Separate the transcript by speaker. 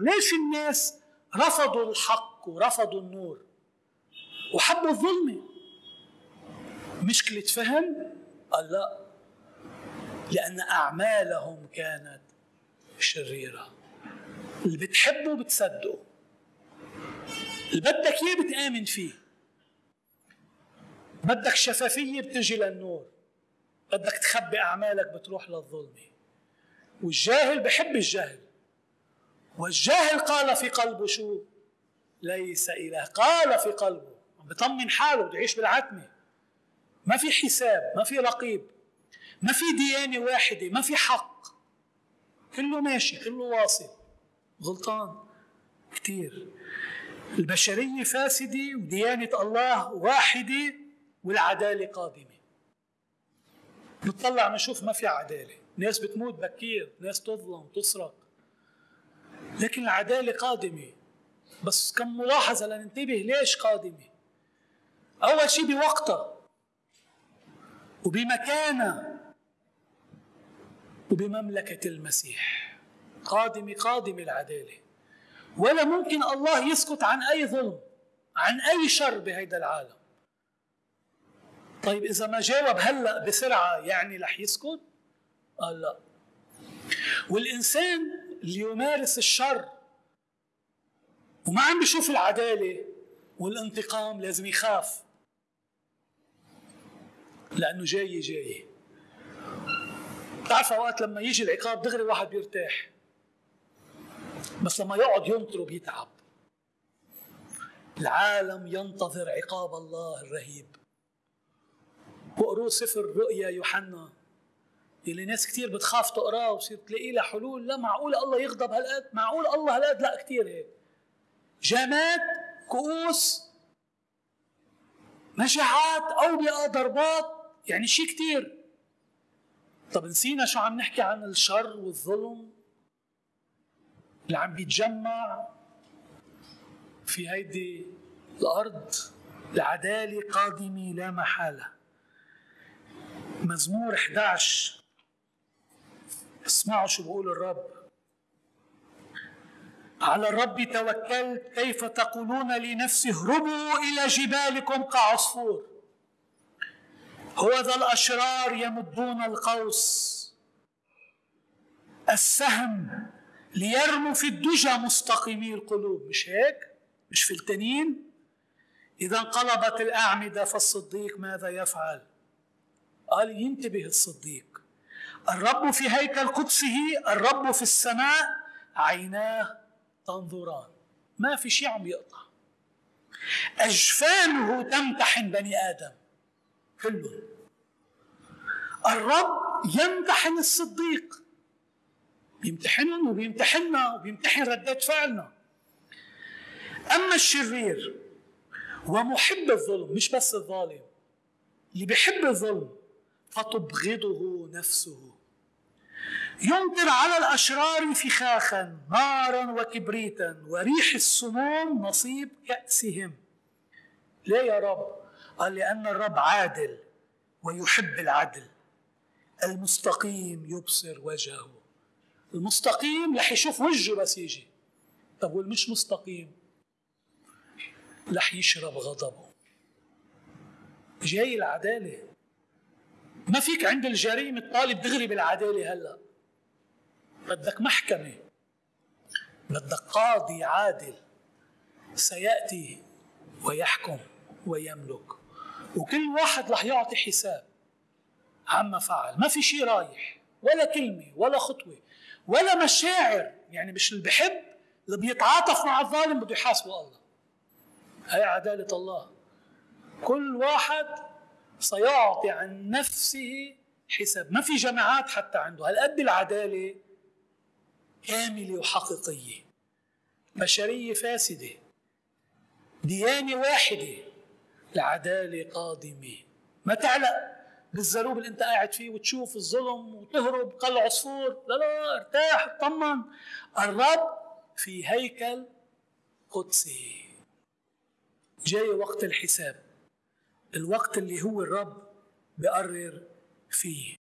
Speaker 1: ليش الناس رفضوا الحق ورفضوا النور؟ وحبوا الظلمة مشكلة فهم؟ قال لا لأن أعمالهم كانت شريرة. اللي بتحبه بتصدقه. اللي بدك إياه بتآمن فيه. بدك شفافية بتجي للنور. بدك تخبي أعمالك بتروح للظلمة والجاهل بحب الجهل والجاهل قال في قلبه شو؟ ليس إله. قال في قلبه. بطمن حاله بده يعيش بالعتمة. ما في حساب ما في رقيب ما في ديانة واحدة ما في حق. كله ماشي كله واصل. غلطان كتير. البشرية فاسدة وديانة الله واحدة والعدالة قادمة. نطلع نشوف ما في عدالة. ناس بتموت بكير ناس تظلم تسرق. لكن العدالة قادمة بس كم ملاحظة لننتبه ليش قادمة أول شيء بوقتها وبمكانها وبمملكة المسيح. قادمة قادمة العدالة ولا ممكن الله يسكت عن أي ظلم عن أي شر بهيدا العالم. طيب إذا ما جاوب هلأ بسرعة يعني رح يسكت؟ قال لا. والإنسان اللي يمارس الشر. وما عم بيشوف العدالة والانتقام لازم يخاف. لأنه جاي جاي. بتعرف أوقات لما يجي العقاب دغري واحد بيرتاح. بس لما يقعد ينطر بيتعب العالم ينتظر عقاب الله الرهيب. واقروا سفر رؤيا يوحنا. اللي ناس كثير بتخاف تقراه وتصير تلاقي لها حلول لا معقول الله يغضب هالقد معقول الله هالقد؟ لا كثير هيك. جامات كؤوس مجاعات أوبئة ضربات يعني شيء كثير طب نسينا شو عم نحكي عن الشر والظلم؟ اللي عم بيتجمع في هيدي الأرض العدالة قادمة لا محالة. مزمور 11 اسمعوا شو بقول الرب على الرب توكلت كيف تقولون لنفسي اهربوا إلى جبالكم كعصفور هو ذا الأشرار يمدون القوس السهم ليرموا في الدجى مستقيمي القلوب مش هيك؟ مش فلتانين؟ إذا انقلبت الأعمدة فالصديق ماذا يفعل؟ قال ينتبه الصديق الرب في هيكل قدسه الرب في السماء عيناه تنظران. ما في شيء عم يقطع. أجفانه تمتحن بني آدم. كلهم. الرب يمتحن الصديق. بيمتحنهم وبيمتحننا وبيمتحن ردات فعلنا. أما الشرير ومحب الظلم مش بس الظالم. اللي بيحب الظلم فتبغضه نفسه. يمطر على الأشرار فخاخا نارا وكبريتا وريح السموم نصيب كأسهم ليه يا رب؟ قال لأن الرب عادل ويحب العدل. المستقيم يبصر وجهه. المستقيم رح يشوف وجهه بس يجي. طب والمش مستقيم؟ رح يشرب غضبه. جاي العدالة. ما فيك عند الجريمة تطالب دغري بالعدالة هلأ. بدك محكمة بدك قاضي عادل سيأتي ويحكم ويملك. وكل واحد رح يعطي حساب عما فعل. ما في شيء رايح ولا كلمة ولا خطوة ولا مشاعر. يعني مش اللي بحب اللي بيتعاطف مع الظالم بده يحاسبه الله. هي عدالة الله. كل واحد سيعطي عن نفسه حساب. ما في جماعات حتى عنده. هالقد العدالة كاملة وحقيقية. بشرية فاسدة. ديانة واحدة. العدالة قادمة. ما تعلق بالزروب اللي انت قاعد فيه وتشوف الظلم وتهرب قل عصفور. لا لا ارتاح اطمن. الرب في هيكل قدسي. جاي وقت الحساب. الوقت اللي هو الرب بقرر فيه.